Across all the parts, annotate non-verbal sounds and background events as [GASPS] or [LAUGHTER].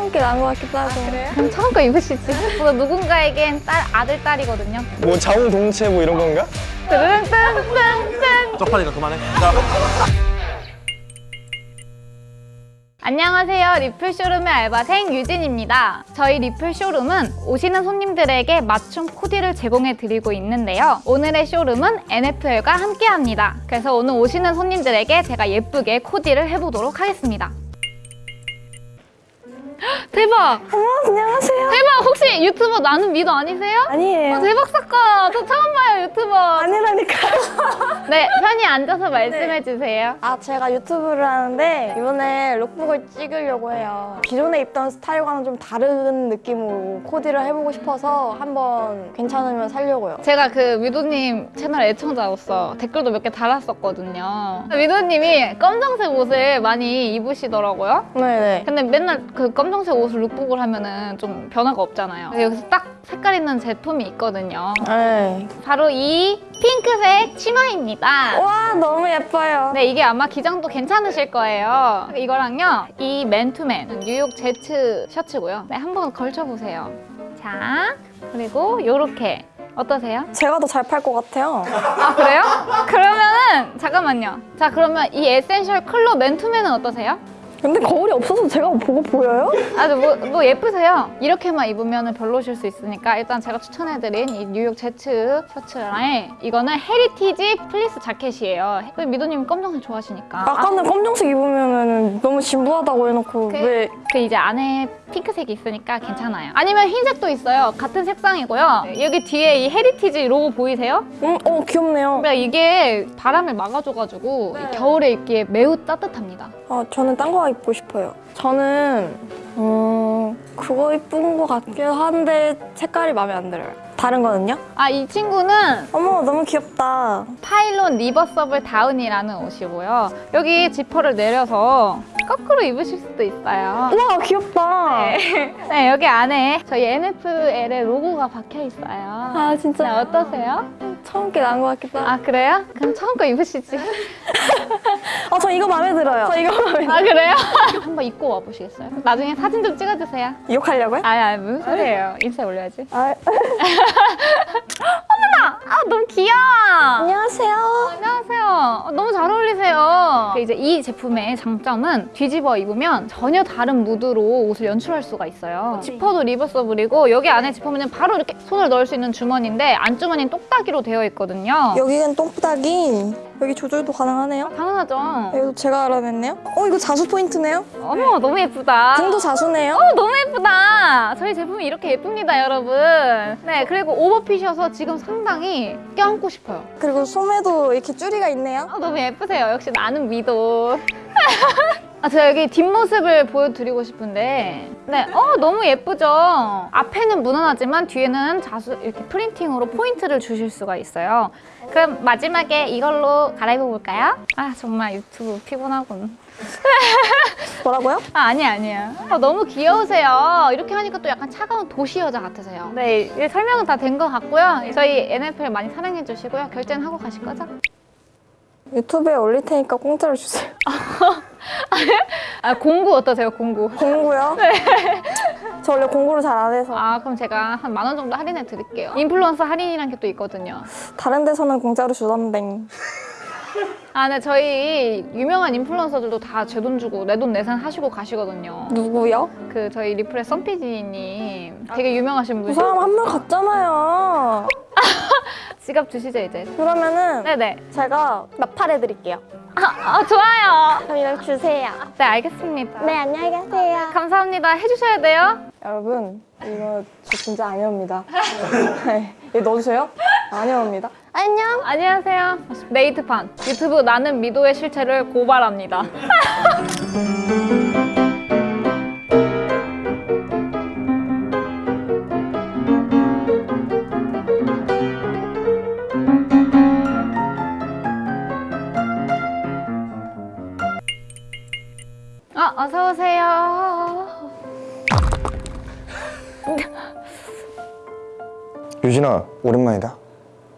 처음 게 나은 것 같기도 하고. 그럼 처음 거 입으시지. 뭐 [LAUGHS] 누군가에겐 딸, 아들, 딸이거든요. 뭐 자웅동체 뭐 이런 건가? 쪽팔리니까 그만해. 자, 안녕하세요. 리플 쇼룸의 알바생 유진입니다. 저희 리플 쇼룸은 오시는 손님들에게 맞춤 코디를 제공해 드리고 있는데요. 오늘의 쇼룸은 NFL과 함께 합니다. 그래서 오늘 오시는 손님들에게 제가 예쁘게 코디를 해보도록 하겠습니다. 헉, [GASPS] 대박! 어머, 안녕하세요. 대박! 혹시 유튜버 나는 미도 아니세요? 아니에요. 어, 대박 사건! 저 처음 봐요, 유튜버. 아니라니까요. [LAUGHS] 네, 편히 앉아서 말씀해 주세요. 아, 제가 유튜브를 하는데 이번에 룩북을 찍으려고 해요. 기존에 입던 스타일과는 좀 다른 느낌으로 코디를 해보고 싶어서 한번 괜찮으면 살려고요. 제가 그 위도님 채널 애청자로서 댓글도 몇 개 달았었거든요. 위도님이 검정색 옷을 많이 입으시더라고요. 네네. 근데 맨날 그 검 정색 옷을 룩북을 하면은 좀 변화가 없잖아요. 여기서 딱 색깔 있는 제품이 있거든요. 네. 바로 이 핑크색 치마입니다. 와, 너무 예뻐요. 네, 이게 아마 기장도 괜찮으실 거예요. 이거랑요, 이 맨투맨 뉴욕 제츠 셔츠고요. 네, 한번 걸쳐보세요. 자, 그리고 요렇게 어떠세요? 제가 더 잘 팔 것 같아요. 아 그래요? 그러면은 잠깐만요. 자 그러면 이 essential 컬러 맨투맨은 어떠세요? 근데 거울이 없어서 제가 보고 보여요? 아주 뭐, 뭐 예쁘세요. 이렇게만 입으면 별로실 수 있으니까 일단 제가 추천해드린 이 뉴욕 제츠 셔츠랑 이거는 heritage 플리스 자켓이에요. 미도님 검정색 좋아하시니까. 아까는 검정색 입으면 너무 진부하다고 해놓고 그- 왜 그 이제 안에 핑크색이 있으니까 괜찮아요. 아니면 흰색도 있어요. 같은 색상이고요. 여기 뒤에 이 heritage 로고 보이세요? 음, 어 귀엽네요. 그러니까 이게 바람을 막아줘가지고 이 겨울에 입기에 매우 따뜻합니다. 아, 저는 딴거 입고 싶어요. 저는 음, 그거 이쁜 거 같긴 한데 색깔이 마음에 안 들어요. 다른 거는요? 아 이 친구는 어머 너무 귀엽다. 파일론 reversible 다운이라는 옷이고요. 여기 지퍼를 내려서 거꾸로 입으실 수도 있어요. 우와 귀엽다. 네. 네, 여기 안에 저희 NFL의 로고가 박혀 있어요. 아 네, 진짜 어떠세요? 처음 게 나은 것 같기도 하고. 아 그래요? 그럼 처음 거 입으시지. 아, 저 이거 마음에 들어요. 저 이거 마음에 들어요. 아 그래요? [LAUGHS] 한번 입고 와보시겠어요? 나중에 사진 좀 찍어주세요. 욕하려고요? 아니 아니 무슨 소리예요? 인스타에 올려야지. 아, [LAUGHS] 아 너무 귀여워. 안녕하세요. 안녕하세요. 어, 너무 잘 어울리세요. 이제 이 제품의 장점은 뒤집어 입으면 전혀 다른 무드로 옷을 연출할 수가 있어요. 지퍼도 리버서블이고 여기 안에 지퍼면 바로 이렇게 손을 넣을 수 있는 주머니인데 안주머니는 똑딱이로 되어 있거든요. 여기는 똥부닥이 여기 조절도 가능하네요. 당연하죠. 이거 제가 알아냈네요. 어 이거 자수 포인트네요. 어머 너무 예쁘다. 등도 자수네요. 어, 너무 예쁘다. 저희 제품이 이렇게 예쁩니다, 여러분. 네, 그리고 오버핏이어서 지금 상당히 껴안고 싶어요. 그리고 소매도 이렇게 줄이가 있네요. 아, 너무 예쁘세요. 역시 나는 미도. [LAUGHS] 아, 제가 여기 뒷모습을 보여드리고 싶은데 네, 어 너무 예쁘죠? 앞에는 무난하지만 뒤에는 자수 이렇게 프린팅으로 포인트를 주실 수가 있어요. 그럼 마지막에 이걸로 갈아입어 볼까요? 아 정말 유튜브 피곤하군. [LAUGHS] 뭐라고요? 아, 아니 아니에요. 아, 너무 귀여우세요. 이렇게 하니까 또 약간 차가운 도시 여자 같으세요. 네, 설명은 다 된 것 같고요. 저희 NFL 많이 사랑해 주시고요. 결제는 하고 가실 거죠? 유튜브에 올릴 테니까 공짜로 주세요. [LAUGHS] 아, 공구 어떠세요, 공구? 공구요? [LAUGHS] 저 원래 공구를 잘 안 해서 아, 그럼 제가 한 만 원 정도 할인해 드릴게요. 인플루언서 할인이란 게 또 있거든요. 다른 데서는 공짜로 주던데 아, 네, 저희 유명한 인플루언서들도 다 제 돈 주고 내 돈 내산 하시고 가시거든요. 누구요? 그 저희 리플의 썬피디님 되게 유명하신 그 분이 사람 한 명 갔잖아요. [LAUGHS] 지갑 주시죠, 이제. 그러면은 네네. 제가 나팔해 드릴게요. 아, 아, 좋아요. 그럼 이렇게 주세요. 네, 알겠습니다. 네, 안녕히 가세요. 감사합니다. 해주셔야 돼요. 여러분, 이거 저 진짜 아니옵니다. [LAUGHS] 네, 이거 넣어주세요? 아니옵니다. 안녕. 안녕하세요. 네이트판 유튜브 나는 미도의 실체를 고발합니다. [LAUGHS] 유진아 오랜만이다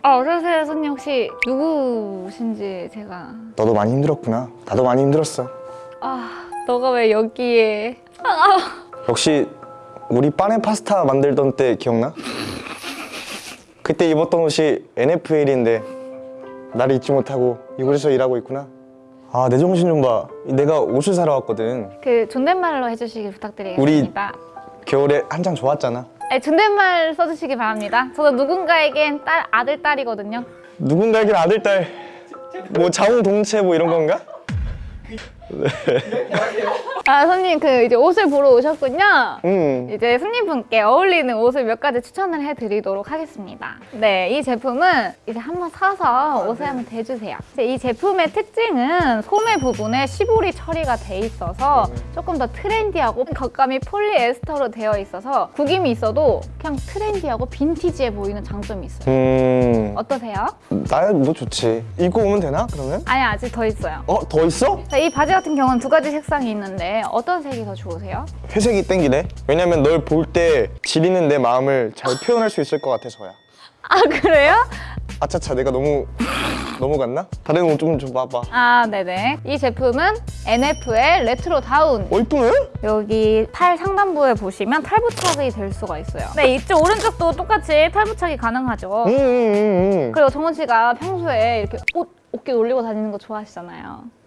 아, 어서 오세요, 손님 혹시 누구신지 제가 너도 많이 힘들었구나 나도 많이 힘들었어 아, 너가 왜 여기에? 아, [LAUGHS] 역시 우리 빠네 파스타 만들던 때 기억나? 그때 입었던 옷이 NFL인데 나를 잊지 못하고 이곳에서 일하고 있구나. 아 내 정신 좀 봐. 내가 옷을 사러 왔거든. 그 존댓말로 해주시길 부탁드리겠습니다. 겨울에 한창 좋았잖아. 네, 존댓말 써주시기 바랍니다. 저도 누군가에겐 딸 아들 딸이거든요. 누군가에겐 아들 딸, 뭐 자웅동체 뭐 이런 건가? 아 손님 그 이제 옷을 보러 오셨군요. 음. 이제 손님분께 어울리는 옷을 몇 가지 추천을 해드리도록 하겠습니다. 네, 이 제품은 이제 한번 사서 옷에 한번 대주세요. 이제 이 제품의 특징은 소매 부분에 시보리 처리가 돼 있어서 조금 더 트렌디하고 겉감이 폴리에스터로 되어 있어서 구김이 있어도 그냥 트렌디하고 빈티지해 보이는 장점이 있어요. 음. 어떠세요? 나야 뭐 좋지. 입고 오면 되나 그러면? 아니 아직 더 있어요. 어 더 있어? 자, 이 바지 같은 경우는 두 가지 색상이 있는데 어떤 색이 더 좋으세요? 회색이 땡기네. 왜냐면 널 볼 때 지리는 내 마음을 잘 표현할 수 있을 것 같아서야. 아 그래요? 아차차 내가 너무 넘어갔나? 다른 옷좀좀 봐봐. 아 네네 이 제품은 NF의 레트로 다운 어 이쁘네? 여기 팔 상단부에 보시면 탈부착이 될 수가 있어요 네 이쪽 오른쪽도 똑같이 탈부착이 가능하죠 응응응. 응, 그리고 정원 씨가 평소에 이렇게 옷 어깨 올리고 다니는 거 좋아하시잖아요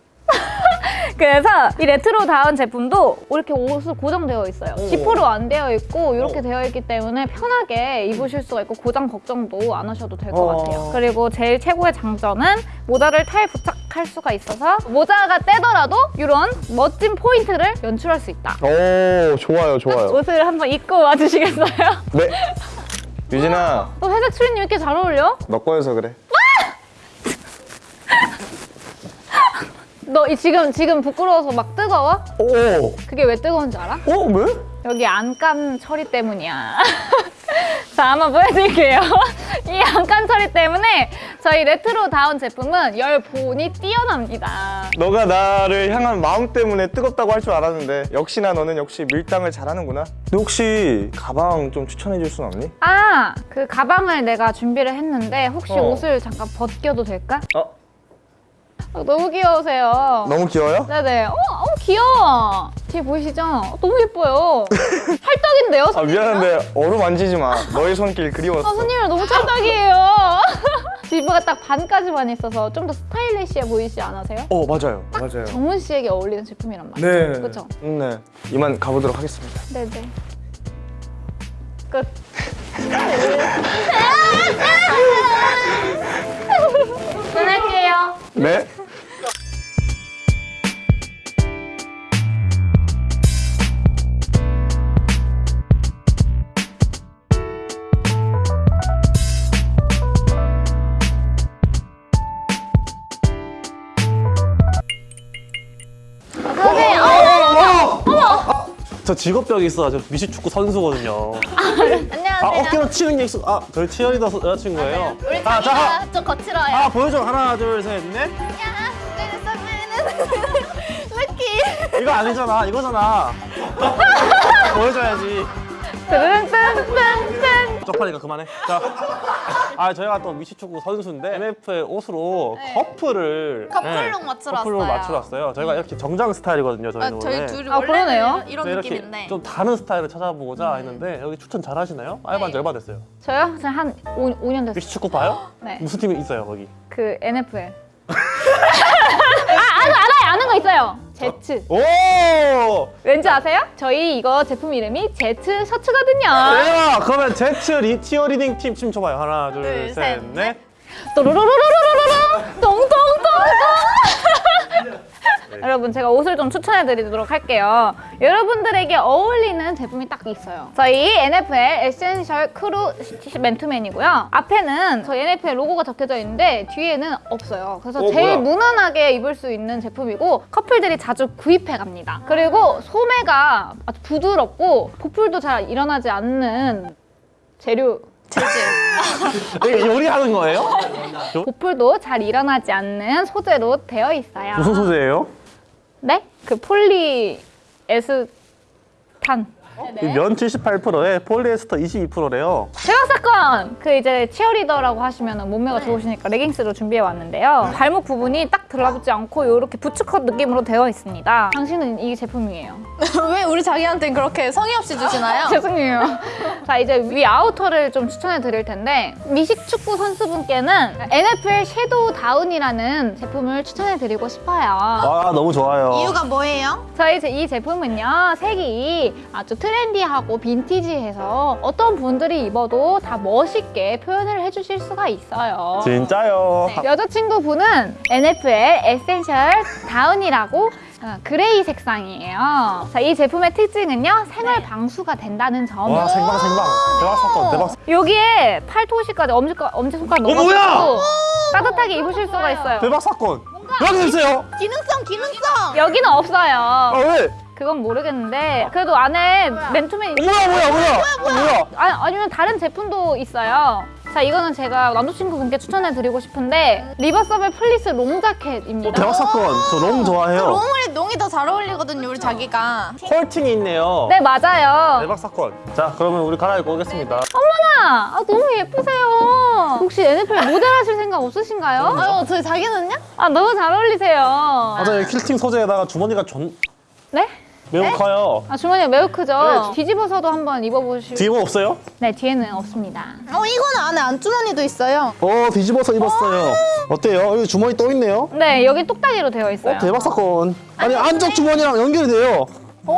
그래서 이 레트로 다운 제품도 이렇게 옷을 고정되어 있어요 지퍼로 안 되어 있고 이렇게 어. 되어 있기 때문에 편하게 입으실 수가 있고 고장 걱정도 안 하셔도 될것 어. 같아요 그리고 제일 최고의 장점은 모자를 탈 부착할 수가 있어서 모자가 떼더라도 이런 멋진 포인트를 연출할 수 있다 오 좋아요 좋아요. 옷을 한번 입고 와주시겠어요? 네. 유진아 너 회색 추리님 이렇게 잘 어울려? 너 거여서 그래. 너 이- 지금 지금 부끄러워서 막 뜨거워? 오. 그게 왜 뜨거운지 알아? 어 왜? 여기 안감 처리 때문이야. [LAUGHS] 자, 한번 보여드릴게요. [LAUGHS] 이 안감 처리 때문에 저희 레트로 다운 제품은 열 보온이 뛰어납니다. 너가 나를 향한 마음 때문에 뜨겁다고 할 줄 알았는데 역시나 너는 역시 밀당을 잘하는구나. 너 혹시 가방 좀 추천해 줄 순 없니? 아, 그 가방을 내가 준비를 했는데 혹시 어. 옷을 잠깐 벗겨도 될까? 어 어, 너무 귀여우세요. 너무 귀여워요? 네네. 어, 어, 귀여워. 뒤에 보이시죠? 어, 너무 예뻐요. [LAUGHS] 찰떡인데요? 아 손님이랑? 미안한데 얼음 만지지 마. 너의 손길 그리웠어. 아, 손님이랑 너무 찰떡이에요. [LAUGHS] 지브가 딱 반까지만 있어서 좀 더 스타일리시해 보이지 않으세요? 어 맞아요 맞아요. 정훈 씨에게 어울리는 제품이란 말이죠. 네. 그렇죠? 음, 네. 이만 가보도록 하겠습니다. 네네. 끝. [LAUGHS] 끊을게요. 네. 저 직업병이 있어가지고 미식축구 선수거든요. 안녕하세요. 아 어깨로 치는 게 익숙. 아 저희 치어리더 서- 여자친구예요. 우리 아, 자, 자기가 좀 거칠어요. 아 보여줘 하나 둘 셋 넷. 야, 내는 럭키. 이거 아니잖아 이거잖아. [LAUGHS] 보여줘야지. 쪽팔리니까 그만해. 자, 아 저희가 또 미식축구 선수인데 MF의 옷으로 커플을 네. 커플룩 네, 맞추러 커플룩 왔어요. 맞추러 왔어요. 저희가 이렇게 정장 스타일이거든요. 저희는 아, 저희 원래. 둘이 아, 그러네요. 원래는 이런 네, 느낌인데 좀 다른 스타일을 찾아보고자 했는데 여기 추천 잘 하시나요? 알바한 지 얼마 됐어요? 저요? 지금 한 5, 5년 됐어요. 미식축구 봐요? 네. 무슨 팀이 있어요 거기? 그 NFL. [LAUGHS] 아, 아는, 알아요. 아는 거 있어요. 제츠. 오. 왠지 아세요? 저희 이거 제품 이름이 제츠 셔츠거든요. 대박! 그러면 제츠 리 치어리딩 팀 춤 춰봐요. 하나, 둘, 둘, 셋, 셋, 넷. 또로로로로로로로 동동동동. 여러분 제가 옷을 좀 추천해 드리도록 할게요. 여러분들에게 어울리는 제품이 딱 있어요. 저희 NFL essential 크루 시- 맨투맨이고요. 앞에는 저희 NFL 로고가 적혀져 있는데 뒤에는 없어요. 그래서 어, 제일 뭐야? 무난하게 입을 수 있는 제품이고 커플들이 자주 구입해 갑니다. 그리고 소매가 아주 부드럽고 보풀도 잘 일어나지 않는 재료 [LAUGHS] 이게 요리하는 거예요? 보풀도 잘 일어나지 않는 소재로 되어 있어요. 무슨 소재예요? 네? 그 폴리 에스탄. 면 78%에 폴리에스터 22%래요. 대박 사건! 그 이제 치어리더라고 하시면 몸매가 좋으시니까 레깅스로 준비해 왔는데요. 발목 부분이 딱 들어붙지 않고 이렇게 부츠컷 느낌으로 되어 있습니다. 당신은 이 제품이에요. [LAUGHS] 왜 우리 자기한테 그렇게 성의 없이 주시나요? [LAUGHS] 죄송해요. 자 이제 위 아우터를 좀 추천해 드릴 텐데 미식 축구 선수분께는 NFL shadow 다운이라는 제품을 추천해 드리고 싶어요. 아 너무 좋아요. 뭐예요? 저희 제- 이 제품은요 색이 아주 트렌디하고 빈티지해서 어떤 분들이 입어도 다 멋있게 표현을 해주실 수가 있어요. 진짜요. 네, 여자친구분은 NFL essential 다운이라고 어, 그레이 색상이에요. 자, 이 제품의 특징은요 생활 방수가 된다는 점. 와 생방 생방 대박 사건 대박. 사건. 여기에 팔토시까지 엄지 엄지 손가락 어, 뭐야? 따뜻하게 입으실 수가 있어요. 대박 사건. 여기 있어요. 기능성 기능성! 여기는 없어요. 아 왜? 그건 모르겠는데 그래도 안에 맨투맨 어, 뭐야 뭐야 뭐야 뭐야? 아니, 아니면 다른 제품도 있어요. 자, 이거는 제가 남자친구분께 추천해 드리고 싶은데 reversible 플리스 롱 자켓입니다. 대박 사건. 저 너무 좋아해요. 롱이 롱이 더 잘 어울리거든요 우리 자기가. 퀼팅이 있네요. 네, 맞아요. 대박 사건. 자 그러면 우리 갈아입고 오겠습니다. 어머나, 아, 너무 예쁘세요. 혹시 NFL 모델 하실 생각 없으신가요? 아유 저희 자기는요? 아, 너무 잘 어울리세요. 맞아요. 퀼팅 소재에다가 주머니가 존 네? 매우 커요. 아, 주머니가 매우 크죠? 네. 뒤집어서도 한번 입어보실 뒤에 없어요? 네, 뒤에는 없습니다. 어 이거는 안에 안주머니도 있어요. 어 뒤집어서 입었어요. 어때요? 여기 주머니 또 있네요. 네, 여기 똑딱이로 되어 있어요. 어 대박 사건. 아니 안쪽 주머니랑 연결이 돼요. 어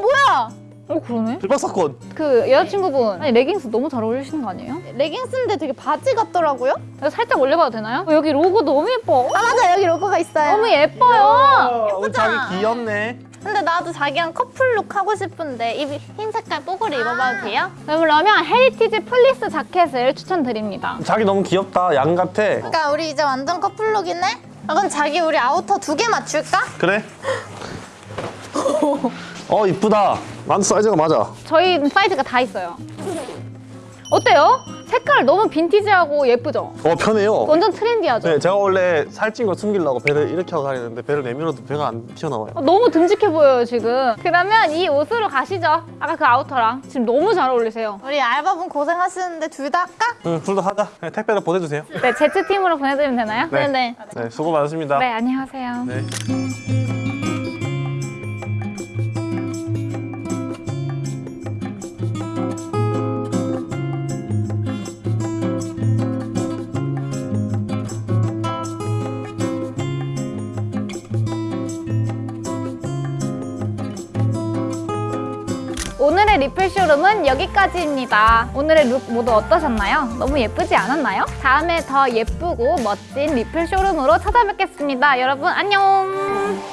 뭐야? 어, 그러네. 대박 사건. 그 여자친구분, 아니, 레깅스 너무 잘 어울리시는 거 아니에요? 레깅스인데 되게 바지 같더라고요? 이거 살짝 올려봐도 되나요? 어, 여기 로고 너무 예뻐. 아 맞아 여기 로고가 있어요. 너무 예뻐요. 아, 우리 자기 귀엽네. 근데 나도 자기랑 커플룩 하고 싶은데 이 흰 색깔 뽀글이 입어봐도 돼요? 네, 그러면 heritage 플리스 자켓을 추천드립니다. 자기 너무 귀엽다. 양 같아. 그러니까 우리 이제 완전 커플룩이네? 아, 그럼 자기 우리 아우터 두 개 맞출까? 그래? 어 이쁘다. 난 사이즈가 맞아. 저희 사이즈가 다 있어요. 어때요? 색깔 너무 빈티지하고 예쁘죠? 어 편해요. 완전 트렌디하죠? 네, 제가 원래 살찐 거 숨기려고 배를 이렇게 하고 다니는데 배를 내밀어도 배가 안 튀어나와요. 어, 너무 듬직해 보여요 지금. 그러면 이 옷으로 가시죠. 아까 그 아우터랑 지금 너무 잘 어울리세요. 우리 알바분 고생하시는데 둘 다 할까? 응, 둘 다 하자. 네, 택배로 보내주세요. 네, 제트 팀으로 보내드리면 되나요? 네. 네 네. 네, 수고 많으십니다. 네, 안녕하세요. 네. 오늘의 리플 쇼룸은 여기까지입니다. 오늘의 룩 모두 어떠셨나요? 너무 예쁘지 않았나요? 다음에 더 예쁘고 멋진 리플 쇼룸으로 찾아뵙겠습니다. 여러분 안녕!